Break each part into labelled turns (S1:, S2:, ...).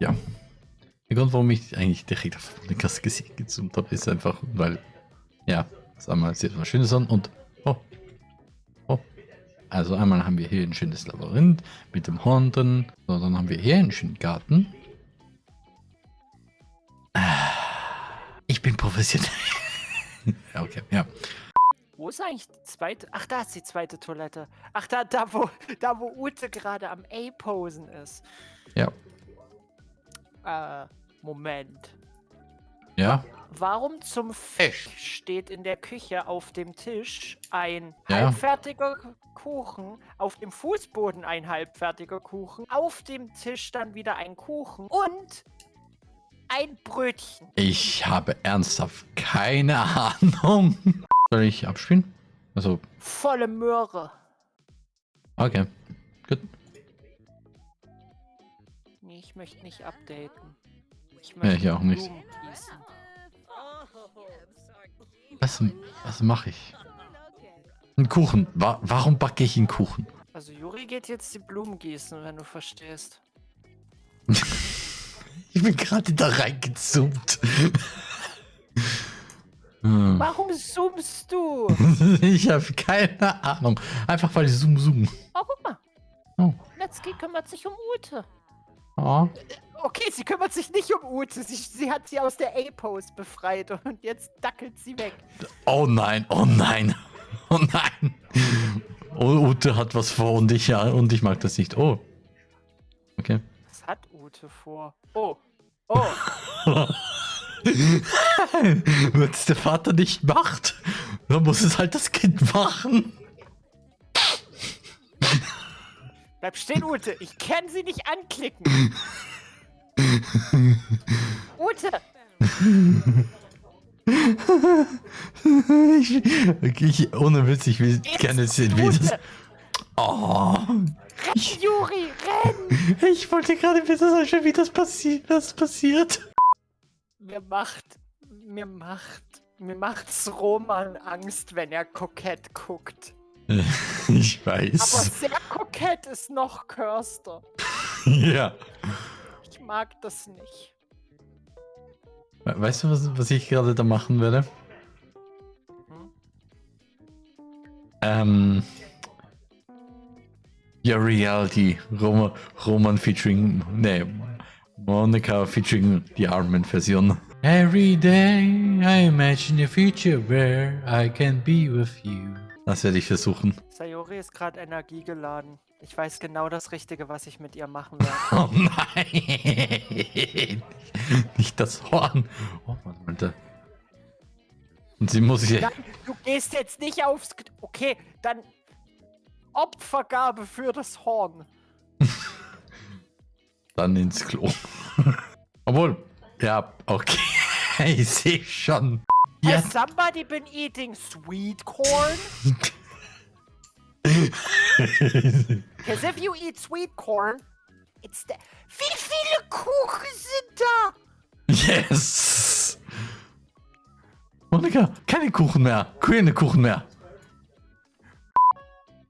S1: ja. Der Grund, warum ich eigentlich direkt auf Monikas Gesicht gezoomt habe, ist einfach, weil, ja, sagen wir mal, sieht was Schönes an und, oh, oh. Also einmal haben wir hier ein schönes Labyrinth mit dem Horn drin, so, dann haben wir hier einen schönen Garten. Ich bin professionell. ja, okay, ja.
S2: Wo ist eigentlich die zweite? Ach, da ist die zweite Toilette. Ach, da, da, wo, da, wo Ute gerade am A-Posen ist.
S1: Ja.
S2: Äh, Moment.
S1: Ja.
S2: Warum zum Fisch steht in der Küche auf dem Tisch ein
S1: Ja.
S2: halbfertiger Kuchen, auf dem Fußboden ein halbfertiger Kuchen, auf dem Tisch dann wieder ein Kuchen und ein Brötchen.
S1: Ich habe ernsthaft keine Ahnung. Soll ich abspielen? Also,
S2: Volle Möhre.
S1: okay.
S2: Ich möchte nicht updaten. Ich
S1: Ja, ich auch nicht.
S2: Blumen gießen.
S1: Was, was mache ich? Ein Kuchen. Wa warum backe ich einen Kuchen?
S2: Also Juri geht jetzt die Blumen gießen, wenn du verstehst.
S1: Ich bin gerade da reingezoomt. Hm.
S2: Warum zoomst du?
S1: ich habe keine Ahnung. Einfach weil ich zoom zoom.
S2: Oh, guck mal.
S1: Oh.
S2: Letzki kümmert sich um Ute.
S1: Oh.
S2: Okay, sie kümmert sich nicht um Ute. Sie, sie hat sie aus der A-Pose befreit und jetzt dackelt sie weg.
S1: oh nein, oh nein. Oh nein. Oh, Ute hat was vor und ich ja und ich mag das nicht. Oh. Okay.
S2: Was hat Ute vor? Oh. Oh.
S1: Wenn es der Vater nicht macht, dann muss es halt das Kind machen.
S2: Bleib stehen, Ute. Ich kann sie nicht anklicken. Ute.
S1: ich, ich, ohne Witz, ich will
S2: Jetzt,
S1: gerne sehen, wie das. Oh.
S2: Renn, Juri, renn.
S1: Ich wollte gerade wissen, wie das, passi das passiert.
S2: Mir macht, mir macht, mir macht's Roman Angst, wenn er kokett guckt.
S1: Ich
S2: Aber
S1: weiß.
S2: sehr kokett ist noch Körster.
S1: Ja.
S2: Ich mag das nicht.
S1: We- Weißt du, was, was ich gerade da machen werde?
S2: Hm?
S1: Ähm. Ja, Reality. Roman, Roman featuring. Nee. Monica featuring die Armin-Version. Every day I imagine a future where I can be with you. Das werde ich versuchen.
S2: Sayori ist gerade energiegeladen. Ich weiß genau das Richtige, was ich mit ihr machen werde.
S1: Oh nein! Nicht das Horn. Oh Mann, Alter. Und sie muss hier.
S2: Du gehst jetzt nicht aufs... Okay, dann Opfergabe für das Horn.
S1: dann ins Klo. Obwohl, ja, okay. Ich sehe schon. Ja.
S2: Has somebody been eating sweet corn? Because if you eat sweet corn, it's the... Wie viele Kuchen sind da?
S1: yes! Monika, keine Kuchen mehr. Keine Kuchen mehr.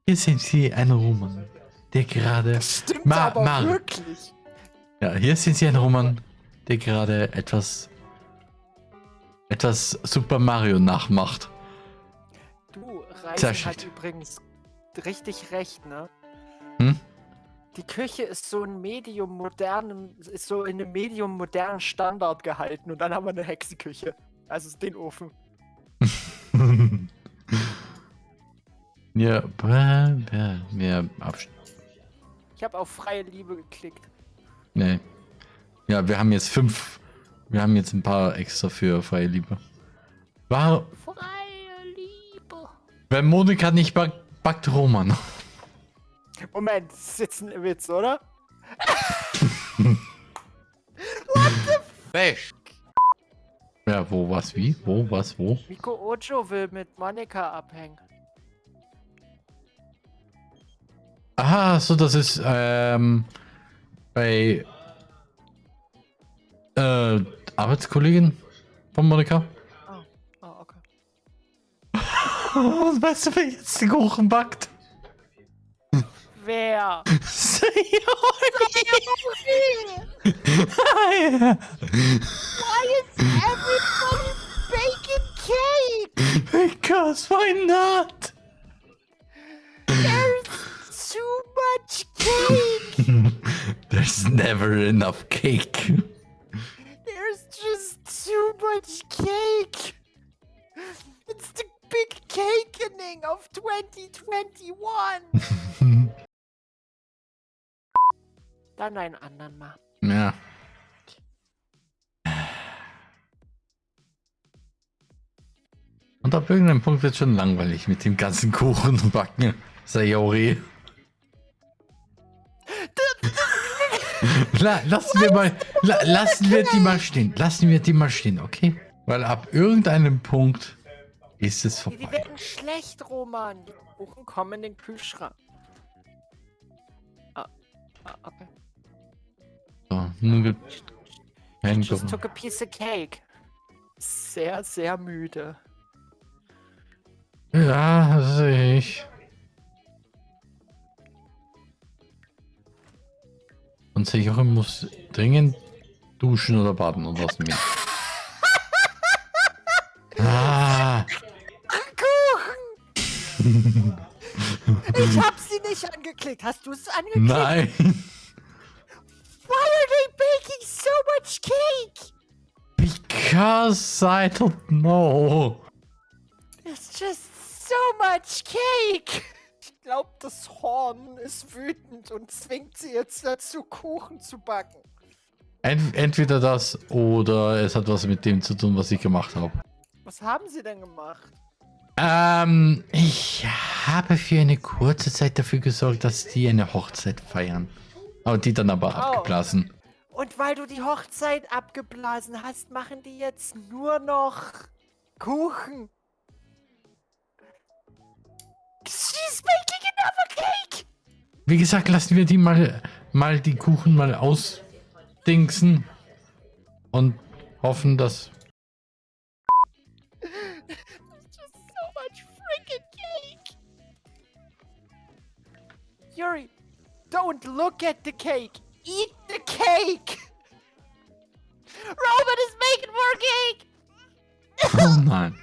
S1: Hier sehen Sie einen Roman, der gerade.
S2: Stimmt
S1: Ma-
S2: aber wirklich.
S1: Ja, hier sehen Sie einen Roman, der gerade etwas. Etwas Super Mario nachmacht.
S2: Du, Reisen hat übrigens richtig recht, ne?
S1: Hm?
S2: Die Küche ist so ein medium modernen, ist so in einem medium modernen Standard gehalten und dann haben wir eine Hexenküche. Also den Ofen.
S1: ja, bäh, bäh, mehr Abstand.
S2: Ich habe auf freie Liebe geklickt.
S1: Nee. Ja, wir haben jetzt fünf. Wir haben jetzt ein paar extra für freie Liebe. War,
S2: Freie Liebe.
S1: wenn Monika nicht backt, backt Roman.
S2: Moment, das ist jetzt ein Witz, oder?
S1: Fisch. Ja, wo, was, wie? Wo, was, wo?
S2: Miko Ojo will mit Monika abhängen.
S1: Aha, so, das ist, ähm, bei, äh, Arbeitskollegin von Monika.
S2: Oh, oh okay.
S1: Weißt du, wer jetzt den Kuchen backt?
S2: Wer?
S1: Sayori! yeah.
S2: Why is everybody baking cake?
S1: Because why not?
S2: There's too much cake.
S1: There's never enough cake.
S2: Cake. It's the big cakening of 2021. Dann einen anderen mal.
S1: Ja. Und ab irgendeinem Punkt wird schon langweilig mit dem ganzen Kuchen Backen. Sayori. La, lassen wir mal, la, lassen wir die mal stehen. Lassen wir die mal stehen, okay? Weil ab irgendeinem Punkt ist es vorbei.
S2: die werden schlecht, Roman. Die Kuchen kommen in den Kühlschrank. Ah, ah okay.
S1: So, nun gibt kein
S2: Just took a piece of cake. Sehr, sehr müde.
S1: Ja, das sehe ich. Und sehe ich auch, ich muss dringend duschen oder baden oder was mit.
S2: Ich hab sie nicht angeklickt. Hast du es angeklickt?
S1: nein.
S2: Why are they baking so much cake?
S1: Because I don't know.
S2: It's just so much cake. Ich glaube, das Horn ist wütend und zwingt sie jetzt dazu, Kuchen zu backen.
S1: Ent entweder das oder es hat was mit dem zu tun, was ich gemacht habe.
S2: Was haben sie denn gemacht?
S1: Ähm, ich habe für eine kurze Zeit dafür gesorgt, dass die eine Hochzeit feiern. Aber die dann aber abgeblasen.
S2: Und weil du die Hochzeit abgeblasen hast, machen die jetzt nur noch Kuchen. She's baking another cake!
S1: Wie gesagt, lassen wir die mal, mal die Kuchen mal ausdingsen und hoffen, dass.
S2: Don't look at the cake! Eat the cake! Robin is making more cake!
S1: Oh nein.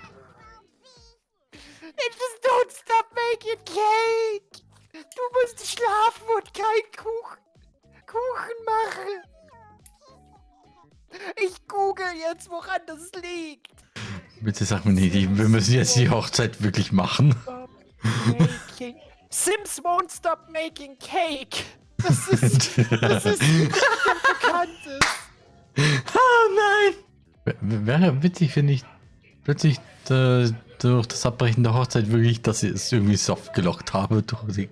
S2: It just don't stop making cake! Du musst schlafen und kein Kuchen, Kuchen machen! Ich google jetzt, woran das liegt!
S1: Bitte sag mir nicht, wir müssen jetzt die Hochzeit wirklich machen.
S2: Making. Sims won't stop making cake! Das ist, das ist Bekanntes!
S1: Oh nein! W- Wäre witzig, finde ich, plötzlich äh, durch das Abbrechen der Hochzeit wirklich, dass ich es irgendwie soft gelockt habe. Durch die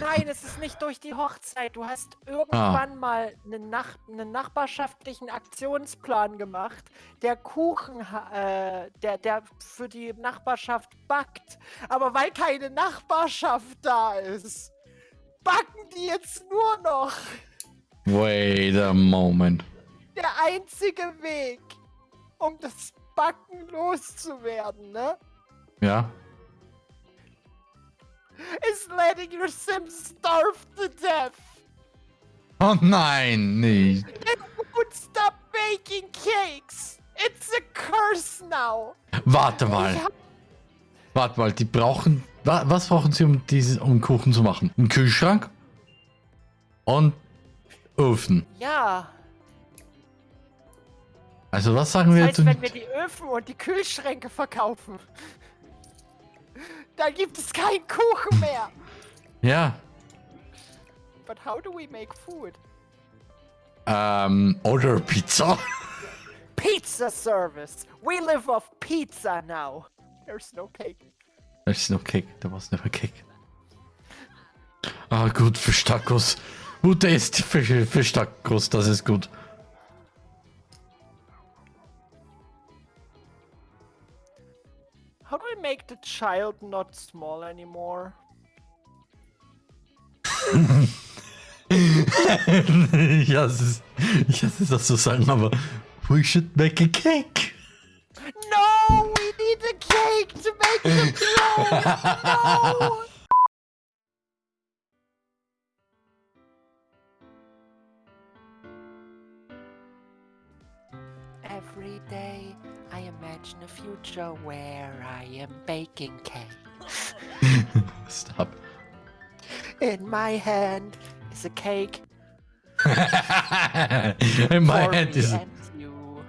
S2: Nein, es ist nicht durch die Hochzeit. Du hast irgendwann mal einen, Nach einen nachbarschaftlichen Aktionsplan gemacht, der Kuchen, äh, der, der für die Nachbarschaft backt. Aber weil keine Nachbarschaft da ist, backen die jetzt nur noch.
S1: Wait a moment.
S2: Der einzige Weg, um das Backen loszuwerden, ne?
S1: Ja?
S2: Is letting your Sims starve to death.
S1: Oh nein, nicht.
S2: It won't stop making cakes. It's a curse now.
S1: Warte mal. Warte mal, die brauchen. wa- Was brauchen sie, um diesen um Kuchen zu machen? Ein Kühlschrank? Und Ofen.
S2: ja,
S1: Also was sagen wir
S2: das heißt,
S1: jetzt?
S2: wenn wir die Öfen und die Kühlschränke verkaufen, dann gibt es keinen Kuchen mehr.
S1: Ja.
S2: But how do we make food?
S1: Ähm, oder Pizza.
S2: Pizza service. We live off pizza now. There's no cake.
S1: There's no cake. There was never cake. Ah, gut, Fisch Tacos. Gute ist Fisch, Fisch Tacos, das ist gut.
S2: How do we make the child not small anymore?
S1: ich hasse es. Ich hasse es, das zu sagen, aber we should make a cake.
S2: No, we need a cake to make them grow. No. Every day I imagine a future where I am baking cake.
S1: Stop.
S2: In my hand is a cake.
S1: In my
S2: for
S1: hand is.
S2: you.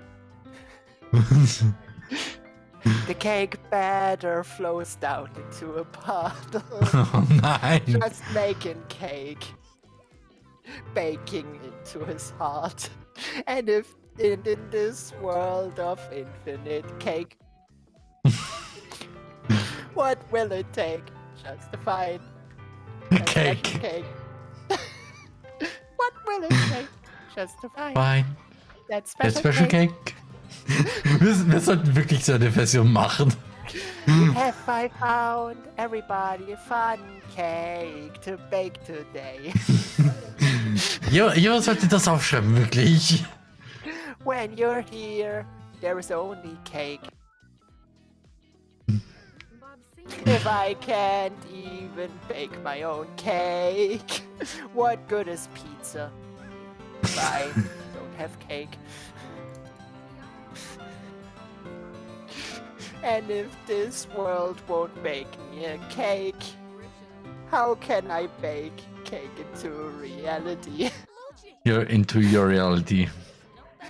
S2: The cake batter flows down into a puddle.
S1: oh nein.
S2: Just making cake. Baking into his heart. And if in, in this world of infinite cake, what will it take just to find that
S1: Cake.
S2: cake? what will it take just to find
S1: Fine.
S2: that special,
S1: Special
S2: cake?
S1: Cake. wir, wir sollten wirklich so eine Version machen.
S2: Have I found everybody a fun cake to bake today?
S1: Jo- Jemand sollte das aufschreiben, wirklich.
S2: When you're here, there is only cake. If I can't even bake my own cake, what good is pizza? If I don't have cake. And if this world won't bake me a cake, how can I bake cake into reality?
S1: You're into your reality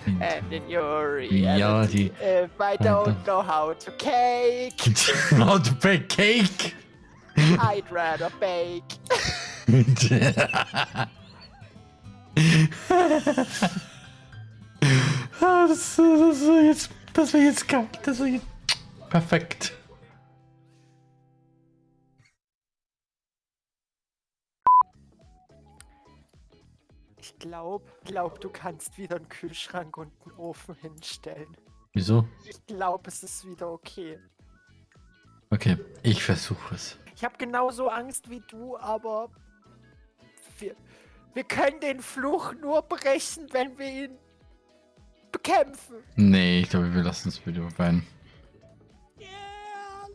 S2: and in your
S1: reality,
S2: reality. if I don't, know how to cake,
S1: how to bake cake,
S2: I'd rather bake.
S1: Perfect.
S2: Ich glaube, glaub, du kannst wieder einen Kühlschrank und einen Ofen hinstellen.
S1: Wieso?
S2: Ich glaube, es ist wieder okay.
S1: Okay, ich versuche es.
S2: Ich habe genauso Angst wie du, aber wir, wir können den Fluch nur brechen, wenn wir ihn bekämpfen.
S1: Nee, ich glaube, wir lassen das Video rein.
S2: Yeah,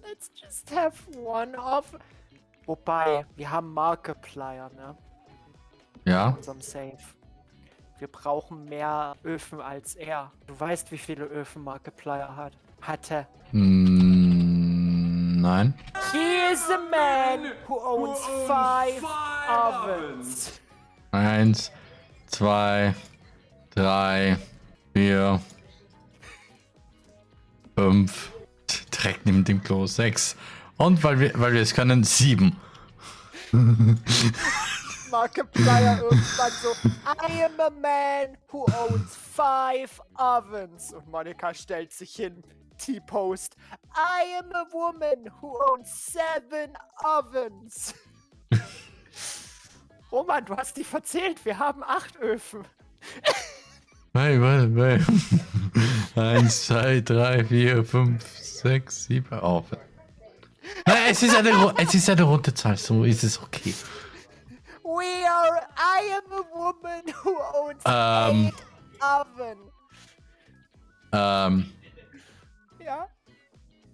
S2: let's just have one off. Wobei, wir haben Markiplier, ne?
S1: Ja?
S2: In unserem Safe. Wir brauchen mehr Öfen als er. Du weißt, wie viele Öfen Markiplier hat. Hatte.
S1: Mm, nein.
S2: He is a man who owns five ovens.
S1: Eins, zwei, drei, vier, fünf. Direkt neben dem Klo. Sechs. Und weil wir, weil wir es können, sieben.
S2: Markiplier irgendwann so, I am a man who owns five ovens. Und Monika stellt sich hin, T-Post, I am a woman who owns seven ovens. Roman, du hast dich verzählt, wir haben acht Öfen.
S1: Nein, warte, warte. Eins, zwei, drei, vier, fünf, sechs, sieben. Oh. Nein, es ist eine, es ist eine runde Zahl, so ist es okay.
S2: We are, I am a woman who owns eight oven.
S1: Ähm,
S2: Ja?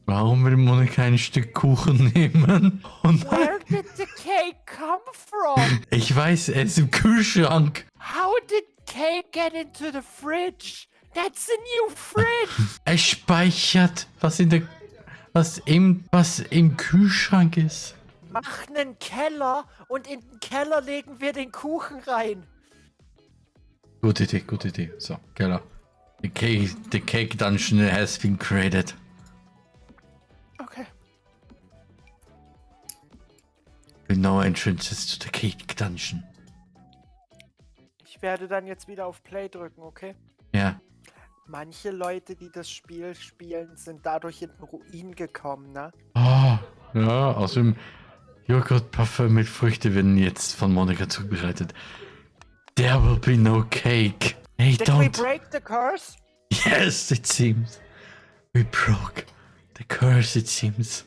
S1: warum will Monika ein Stück Kuchen nehmen? Und
S2: Where did the cake come from?
S1: ich weiß, er ist im Kühlschrank.
S2: How did cake get into the fridge? That's a new fridge.
S1: Er speichert, was in der, was im, was im Kühlschrank ist.
S2: Mach einen Keller und in den Keller legen wir den Kuchen rein.
S1: Gute Idee, gute Idee. So, Keller. The cake, the cake dungeon has been created.
S2: Okay.
S1: With no entrances to the cake dungeon.
S2: Ich werde dann jetzt wieder auf Play drücken, okay?
S1: Ja.
S2: Manche Leute, die das Spiel spielen, sind dadurch in den Ruin gekommen, ne?
S1: Oh, ja, außerdem Joghurtpuffer mit Früchte werden jetzt von Monika zubereitet. There will be no cake. Hey,
S2: Did we
S1: don't.
S2: break the curse?
S1: Yes, it seems. We broke the curse, it seems.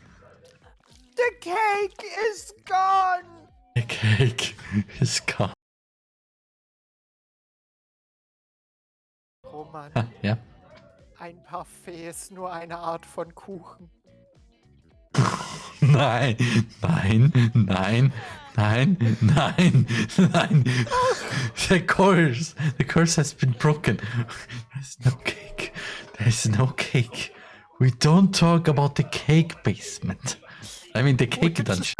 S2: The cake is gone!
S1: The cake is gone.
S2: Roman,
S1: Ah, ja.
S2: ein Parfait ist nur eine Art von Kuchen.
S1: Nein, nein, nein, nein, nein, nein. The curse, the curse has been broken. There's no cake. There's no cake. We don't talk about the cake basement. I mean the cake dungeon.